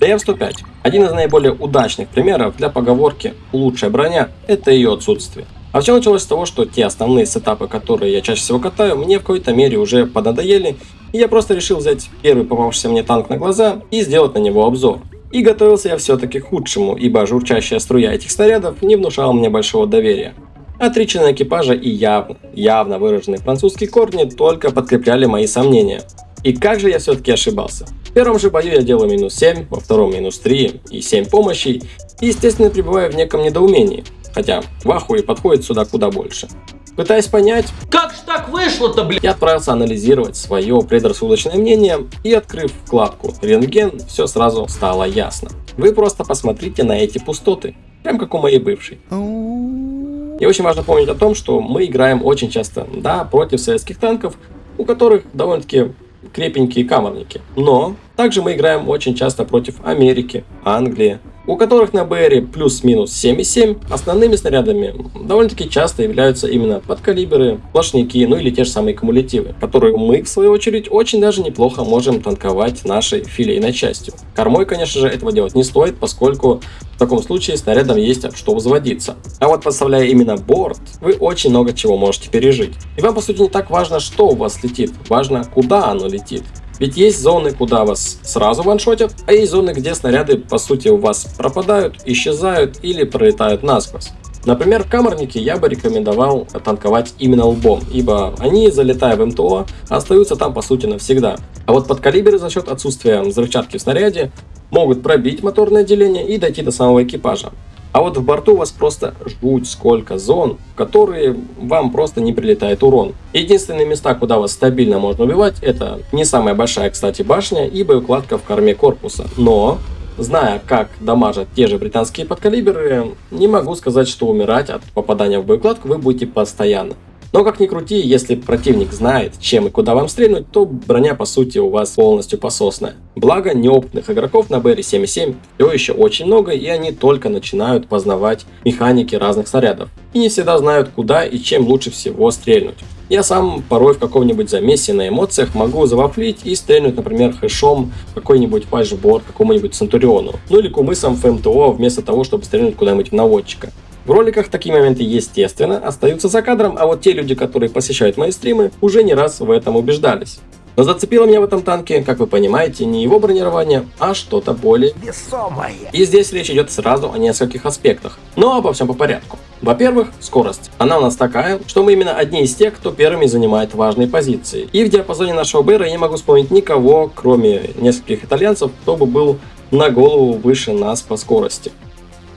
ТФ-105 – один из наиболее удачных примеров для поговорки «лучшая броня – это ее отсутствие». А все началось с того, что те основные сетапы, которые я чаще всего катаю, мне в какой-то мере уже поднадоели, и я просто решил взять первый попавшийся мне танк на глаза и сделать на него обзор. И готовился я все-таки к худшему, ибо журчащая струя этих снарядов не внушала мне большого доверия. Отреченные экипажа и явно, явно выраженные французские корни только подкрепляли мои сомнения. И как же я все-таки ошибался. В первом же бою я делаю минус 7, во втором минус 3 и 7 помощей, и естественно пребываю в неком недоумении, хотя в ахуе подходит сюда куда больше. Пытаясь понять, как же так вышло-то, блин? Я отправился анализировать свое предрассудочное мнение и открыв вкладку «Рентген», все сразу стало ясно. Вы просто посмотрите на эти пустоты, прям как у моей бывшей. И очень важно помнить о том, что мы играем очень часто, да, против советских танков, у которых довольно-таки крепенькие камерники. Но также мы играем очень часто против Америки, Англии, у которых на БРе плюс-минус 7,7 основными снарядами довольно-таки часто являются именно подкалиберы, сплошняки, ну или те же самые кумулятивы, которые мы, в свою очередь, очень даже неплохо можем танковать нашей филейной частью. Кормой, конечно же, этого делать не стоит, поскольку в таком случае снарядом есть от что взводиться. А вот подставляя именно борт, вы очень много чего можете пережить. И вам по сути не так важно, что у вас летит, важно куда оно летит. Ведь есть зоны, куда вас сразу ваншотят, а есть зоны, где снаряды по сути у вас пропадают, исчезают или пролетают насквозь. Например, в камернике я бы рекомендовал танковать именно лбом, ибо они, залетая в МТО, остаются там по сути навсегда. А вот подкалиберы за счет отсутствия взрывчатки в снаряде могут пробить моторное отделение и дойти до самого экипажа. А вот в борту у вас просто жуть сколько зон, в которые вам просто не прилетает урон. Единственные места, куда вас стабильно можно убивать, это не самая большая, кстати, башня и боеукладка в корме корпуса. Но, зная, как дамажат те же британские подкалиберы, не могу сказать, что умирать от попадания в боеукладку вы будете постоянно. Но как ни крути, если противник знает, чем и куда вам стрельнуть, то броня по сути у вас полностью пососная. Благо, неопытных игроков на BR-77 все еще очень много, и они только начинают познавать механики разных снарядов. И не всегда знают, куда и чем лучше всего стрельнуть. Я сам порой в каком-нибудь замесе на эмоциях могу завафлить и стрельнуть, например, хэшом какой-нибудь патчборд какому-нибудь Центуриону. Ну или кумысом в МТО вместо того, чтобы стрельнуть куда-нибудь в наводчика. В роликах такие моменты, естественно, остаются за кадром, а вот те люди, которые посещают мои стримы, уже не раз в этом убеждались. Но зацепило меня в этом танке, как вы понимаете, не его бронирование, а что-то более весомое. И здесь речь идет сразу о нескольких аспектах, но обо всем по порядку. Во-первых, скорость. Она у нас такая, что мы именно одни из тех, кто первыми занимает важные позиции. И в диапазоне нашего БР я не могу вспомнить никого, кроме нескольких итальянцев, кто бы был на голову выше нас по скорости.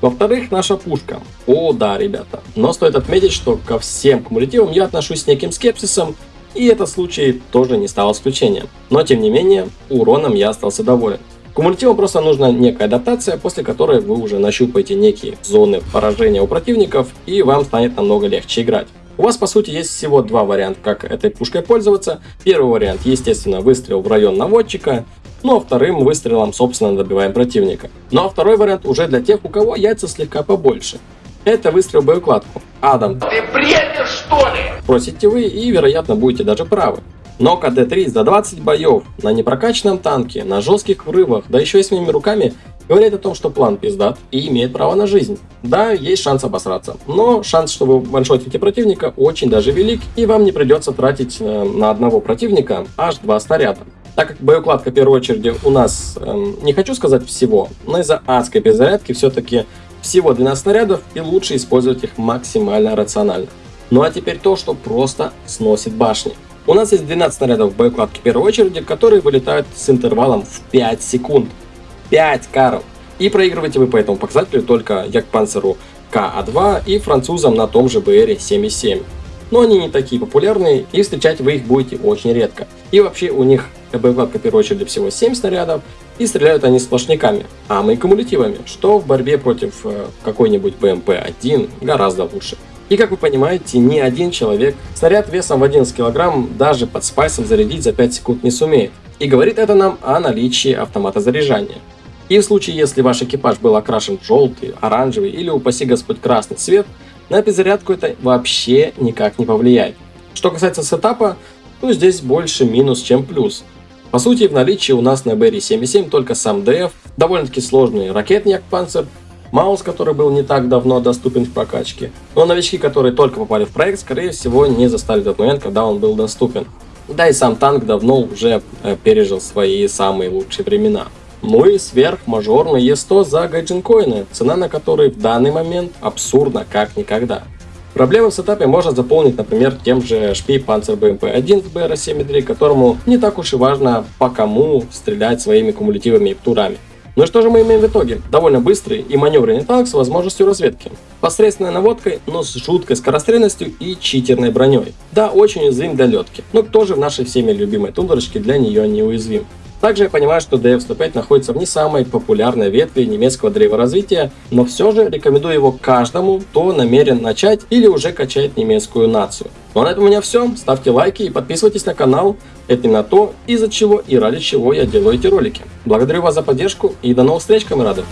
Во-вторых, наша пушка. О, да, ребята. Но стоит отметить, что ко всем кумулятивам я отношусь с неким скепсисом, и этот случай тоже не стал исключением. Но тем не менее, уроном я остался доволен. Кумулятивам просто нужна некая адаптация, после которой вы уже нащупаете некие зоны поражения у противников, и вам станет намного легче играть. У вас по сути есть всего два варианта, как этой пушкой пользоваться. Первый вариант, естественно, выстрел в район наводчика, ну а вторым выстрелом, собственно, добиваем противника. Ну а второй вариант уже для тех, у кого яйца слегка побольше. Это выстрел в боеукладку. Адам, ты бредишь что ли? Просите вы и вероятно будете даже правы. Но КД-3 за 20 боев на непрокачанном танке, на жестких врывах, да еще и своими руками, говорит о том, что план пиздат и имеет право на жизнь. Да, есть шанс обосраться, но шанс, что вы ваншотите противника, очень даже велик, и вам не придется тратить э, на одного противника аж два снаряда. Так как боеукладка в первой очереди у нас, эм, не хочу сказать всего, но из-за адской перезарядки все-таки всего 12 снарядов и лучше использовать их максимально рационально. Ну а теперь то, что просто сносит башни. У нас есть 12 снарядов в боеукладке первой очереди, которые вылетают с интервалом в 5 секунд. 5 карл. И проигрываете вы по этому показателю только Якпанцеру КА2 и французам на том же БР 7.7. Но они не такие популярные и встречать вы их будете очень редко. И вообще у них в первую очередь всего 7 снарядов, и стреляют они сплошняками, а мы кумулятивами, что в борьбе против э, какой-нибудь БМП-1 гораздо лучше. И как вы понимаете, ни один человек снаряд весом в 11 кг даже под спайсом зарядить за 5 секунд не сумеет. И говорит это нам о наличии автомата заряжания. И в случае, если ваш экипаж был окрашен в желтый, оранжевый или, упаси господь, красный цвет, на перезарядку это вообще никак не повлияет. Что касается сетапа, то здесь больше минус, чем плюс. По сути, в наличии у нас на BR-77 только сам ДФ, довольно-таки сложный ракетник Panzer, Маус, который был не так давно доступен в прокачке. Но новички, которые только попали в проект, скорее всего, не застали тот момент, когда он был доступен. Да и сам танк давно уже э, пережил свои самые лучшие времена. Ну и сверхмажорный Е100 за гайджинкоины, цена на который в данный момент абсурдна как никогда. Проблемы в сетапе можно заполнить, например, тем же HP Panzer BMP-1 в BR-7.3, которому не так уж и важно по кому стрелять своими кумулятивами и птурами. Ну и что же мы имеем в итоге? Довольно быстрый и маневренный танк с возможностью разведки. Посредственной наводкой, но с жуткой скорострельностью и читерной броней. Да, очень уязвим для летки, но кто же в нашей всеми любимой тундрочке для нее не уязвим? Также я понимаю, что DF-105 находится в не самой популярной ветви немецкого древоразвития, но все же рекомендую его каждому, кто намерен начать или уже качает немецкую нацию. Ну а на этом у меня все. Ставьте лайки и подписывайтесь на канал. Это именно то, из-за чего и ради чего я делаю эти ролики. Благодарю вас за поддержку и до новых встреч, камерадов!